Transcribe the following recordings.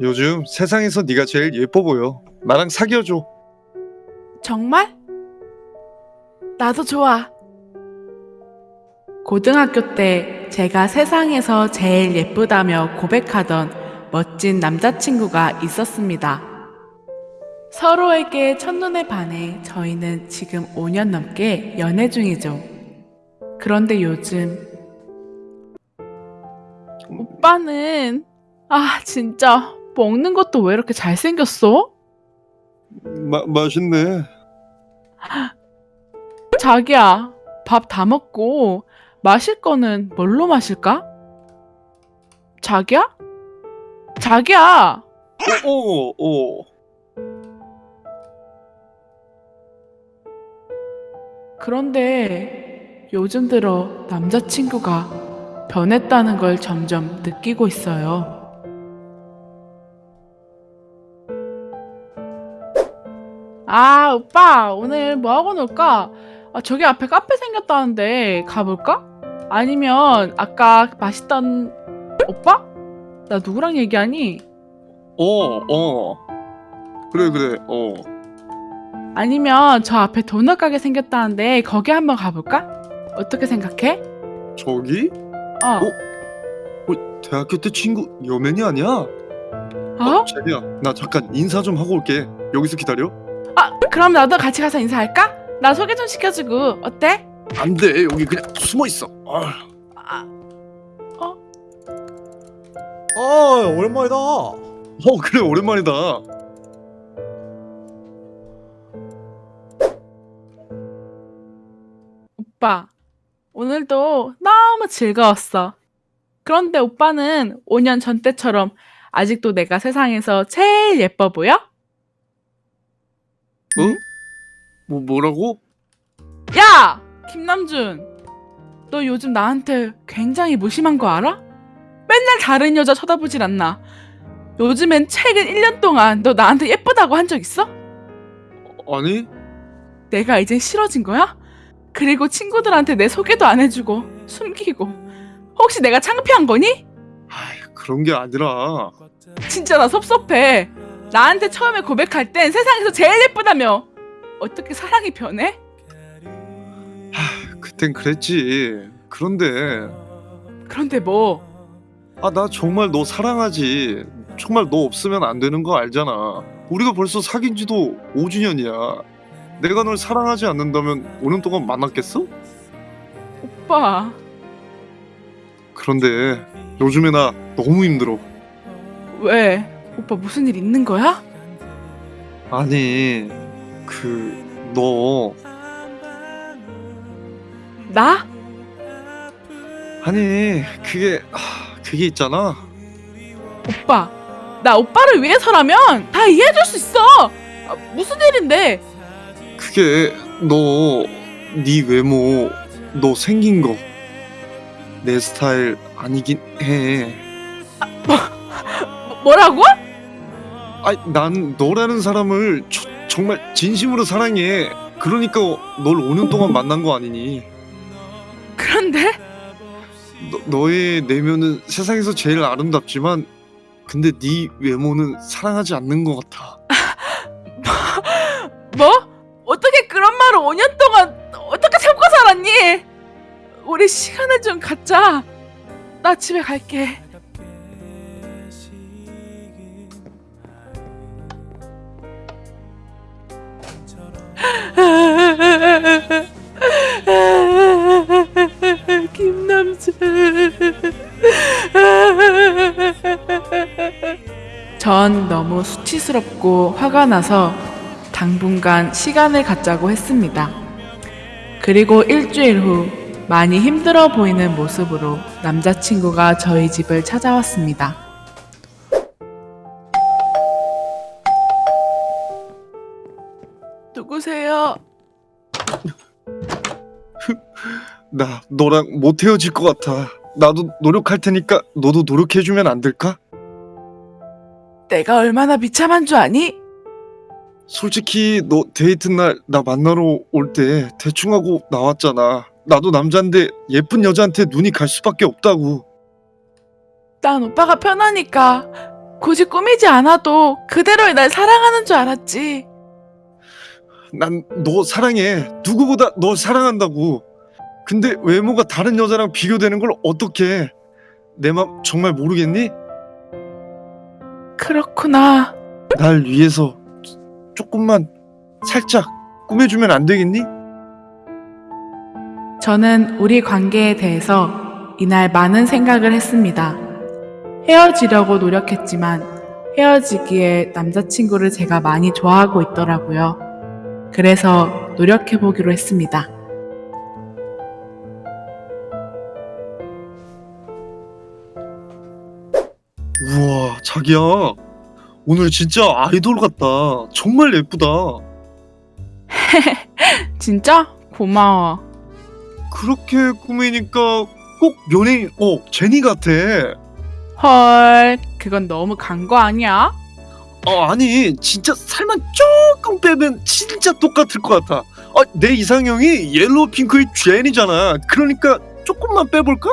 요즘 세상에서 네가 제일 예뻐 보여. 나랑 사귀어줘. 정말? 나도 좋아. 고등학교 때 제가 세상에서 제일 예쁘다며 고백하던 멋진 남자친구가 있었습니다. 서로에게 첫눈에 반해 저희는 지금 5년 넘게 연애 중이죠. 그런데 요즘 오빠는 아 진짜 먹는 것도 왜 이렇게 잘생겼어? 마, 맛있네. 자기야, 밥 다 먹고 마실 거는 뭘로 마실까? 자기야? 자기야! 오, 오, 오. 그런데 요즘 들어 남자친구가 변했다는 걸 점점 느끼고 있어요. 아, 오빠, 오늘 뭐 하고 놀까? 아, 저기 앞에 카페 생겼다는데 가볼까? 아니면 아까 맛있던 오빠? 나 누구랑 얘기하니? 어, 어. 그래, 그래, 어. 아니면 저 앞에 도넛 가게 생겼다는데 거기 한번 가볼까? 어떻게 생각해? 저기? 어. 어, 대학교 때 친구 여맨이 아니야? 어? 자기야, 나 잠깐 인사 좀 하고 올게. 여기서 기다려. 아, 그럼 나도 같이 가서 인사할까? 나 소개 좀 시켜주고 어때? 안 돼, 여기 그냥 숨어 있어. 아, 아, 아 오랜만이다. 어, 그래, 오랜만이다. 오빠, 오늘도 너무 즐거웠어. 그런데 오빠는 5년 전 때처럼 아직도 내가 세상에서 제일 예뻐 보여? 어? 뭐, 뭐라고? 야! 김남준! 너 요즘 나한테 굉장히 무심한 거 알아? 맨날 다른 여자 쳐다보질 않나. 요즘엔 최근 1년 동안 너 나한테 예쁘다고 한 적 있어? 아니? 내가 이젠 싫어진 거야? 그리고 친구들한테 내 소개도 안 해주고 숨기고 혹시 내가 창피한 거니? 아이, 그런 게 아니라. 진짜 나 섭섭해. 나한테 처음에 고백할 땐 세상에서 제일 예쁘다며. 어떻게 사랑이 변해? 그땐 그랬지. 그런데 그런데 뭐 아 나 정말 너 사랑하지. 정말 너 없으면 안 되는 거 알잖아. 우리가 벌써 사귄 지도 5주년이야. 내가 널 사랑하지 않는다면 5년 동안 만났겠어? 오빠 그런데 요즘에 나 너무 힘들어. 왜? 오빠 무슨 일 있는 거야? 아니 그 너 나? 아니 그게 하, 그게 있잖아. 오빠 나 오빠를 위해서라면 다 이해해줄 수 있어. 아, 무슨 일인데? 그게 너 네 외모 너 생긴 거 내 스타일 아니긴 해. 뭐, 뭐라고? 아니 난 너라는 사람을 저- 정말 진심으로 사랑해. 그러니까 널 5년 동안 만난 거 아니니? 그런데 너, 너의 내면은 세상에서 제일 아름답지만 근데 네 외모는 사랑하지 않는 것 같아. 뭐? 그런 말을 5년 동안 어떻게 참고 살았니? 우리 시간을 좀 갖자. 나 집에 갈게. 전 너무 수치스럽고 화가 나서 당분간 시간을 갖자고 했습니다. 그리고 일주일 후 많이 힘들어 보이는 모습으로 남자친구가 저희 집을 찾아왔습니다. 누구세요? 나 너랑 못 헤어질 것 같아. 나도 노력할 테니까 너도 노력해주면 안 될까? 내가 얼마나 비참한 줄 아니? 솔직히 너 데이트 날 나 만나러 올 때 대충 하고 나왔잖아. 나도 남잔데 예쁜 여자한테 눈이 갈 수밖에 없다고. 난 오빠가 편하니까 굳이 꾸미지 않아도 그대로의 날 사랑하는 줄 알았지. 난 너 사랑해. 누구보다 너 사랑한다고. 근데 외모가 다른 여자랑 비교되는 걸 어떻게? 내 맘 정말 모르겠니? 그렇구나. 날 위해서 조금만 살짝 꾸며주면 안 되겠니? 저는 우리 관계에 대해서 이날 많은 생각을 했습니다. 헤어지려고 노력했지만 헤어지기에 남자친구를 제가 많이 좋아하고 있더라고요. 그래서 노력해보기로 했습니다. 우와, 자기야. 오늘 진짜 아이돌 같다. 정말 예쁘다. 진짜? 고마워. 그렇게 꾸미니까 꼭 연예인, 어, 제니 같아. 헐, 그건 너무 간 거 아니야? 어, 아니, 진짜 살만 조금 빼면 진짜 똑같을 것 같아. 아, 내 이상형이 옐로우 핑크의 제니잖아. 그러니까 조금만 빼볼까?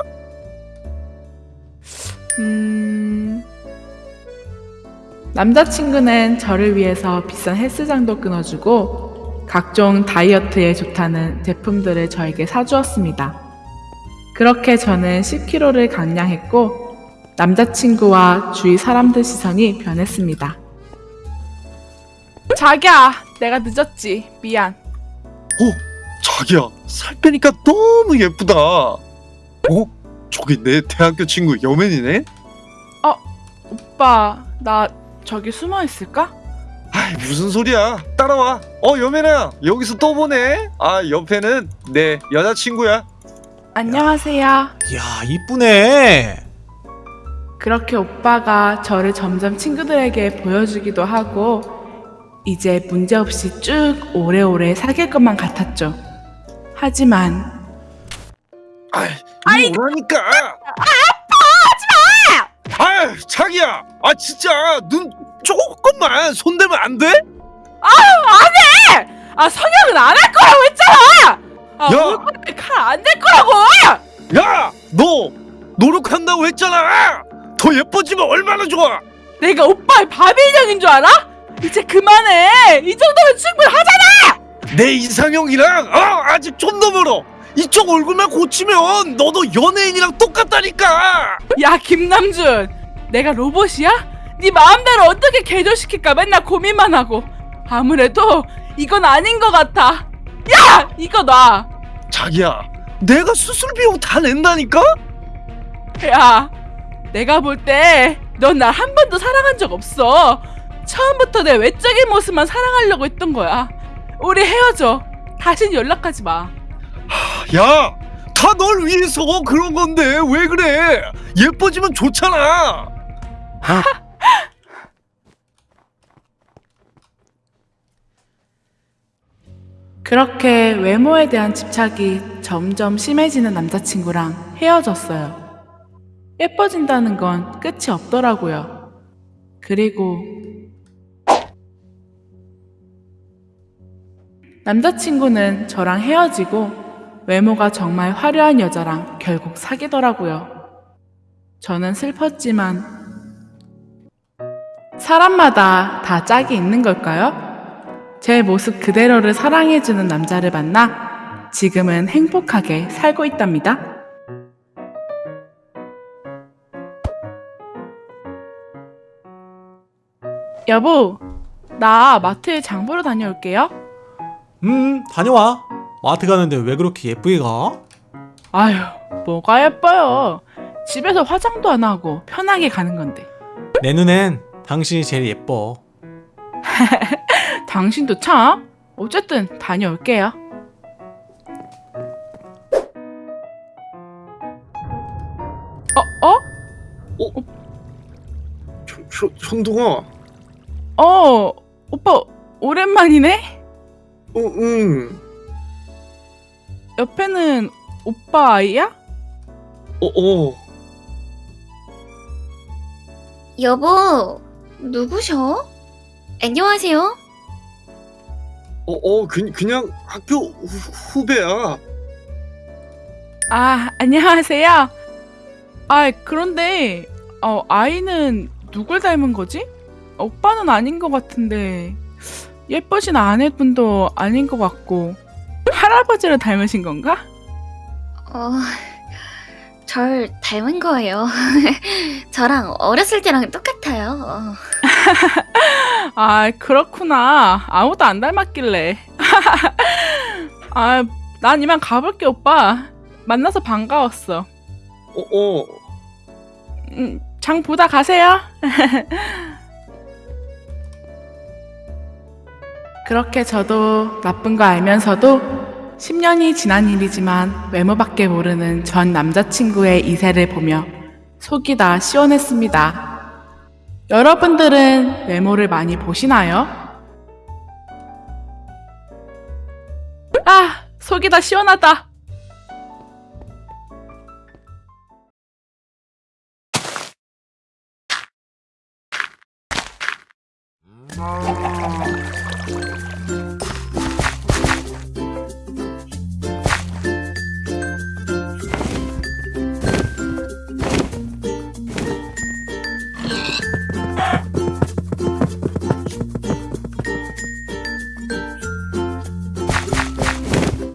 음... 남자친구는 저를 위해서 비싼 헬스장도 끊어주고 각종 다이어트에 좋다는 제품들을 저에게 사주었습니다. 그렇게 저는 10kg를 감량했고 남자친구와 주위 사람들 시선이 변했습니다. 자기야, 내가 늦었지. 미안. 자기야, 살 빼니까 너무 예쁘다. 어? 저기 내 대학교 친구 여맨이네? 오빠, 나 저기 숨어 있을까? 아이 무슨 소리야 따라와 어 여맨아 여기서 또 보네 아 옆에는 내 여자친구야 안녕하세요. 야 이쁘네. 그렇게 오빠가 저를 점점 친구들에게 보여주기도 하고 이제 문제없이 쭉 오래오래 사귈 것만 같았죠. 하지만 아이 아파 하지마 아 자기야 아 진짜 눈 조금만 손대면 안 돼? 아 성형은 안 할 거라고 했잖아. 아 야! 얼굴에 칼안 댈 거라고. 야 너 노력한다고 했잖아 더 예뻐지면 얼마나 좋아 내가 오빠의 바비 인형인 줄 알아? 이제 그만해. 이 정도면 충분하잖아. 내 이상형이랑 어 아직 좀 더 멀어 이쪽 얼굴만 고치면 너도 연예인이랑 똑같다니까 야 김남준, 내가 로봇이야? 네 마음대로 어떻게 개조시킬까 맨날 고민만 하고 아무래도 이건 아닌 것 같아. 야 이거 놔. 자기야 내가 수술 비용 다 낸다니까? 야, 내가 볼 때 넌 날 한 번도 사랑한 적 없어. 처음부터 내 외적인 모습만 사랑하려고 했던 거야. 우리 헤어져. 다신 연락하지 마. 야, 다 널 위해서 그런 건데 왜 그래? 예뻐지면 좋잖아. 그렇게 외모에 대한 집착이 점점 심해지는 남자친구랑 헤어졌어요. 예뻐진다는 건 끝이 없더라고요. 그리고 남자친구는 저랑 헤어지고 외모가 정말 화려한 여자랑 결국 사귀더라고요. 저는 슬펐지만 사람마다 다 짝이 있는 걸까요? 제 모습 그대로를 사랑해주는 남자를 만나 지금은 행복하게 살고 있답니다. 여보, 나 마트에 장 보러 다녀올게요. 음 다녀와. 마트 가는데 왜 그렇게 예쁘게 가? 아휴, 뭐가 예뻐요. 집에서 화장도 안 하고 편하게 가는 건데. 내 눈엔 당신이 제일 예뻐. 당신도 참. 어쨌든 다녀올게요. 어, 어? 현, 현, 현동아, 어, 오빠 오랜만이네? 어, 응, 옆에는 오빠 아이야? 어, 어, 여보, 누구셔? 안녕하세요. 어, 어, 그, 그냥 학교 후, 후배야. 아, 안녕하세요. 아, 그런데 어, 아이는 누굴 닮은 거지? 오빠는 아닌 것 같은데 예쁘신 아내분도 아닌 것 같고 할아버지를 닮으신 건가? 어, 절 닮은 거예요. 저랑 어렸을 때랑 똑같아요. 어. 아 그렇구나 아무도 안 닮았길래 아 난 이만 가볼게 오빠 만나서 반가웠어 어, 어. 음, 장 보다 가세요 그렇게 저도 나쁜 거 알면서도 10년이 지난 일이지만 외모밖에 모르는 전 남자친구의 이세를 보며 속이 다 시원했습니다. 여러분들은 외모를 많이 보시나요? 아, 속이 다 시원하다.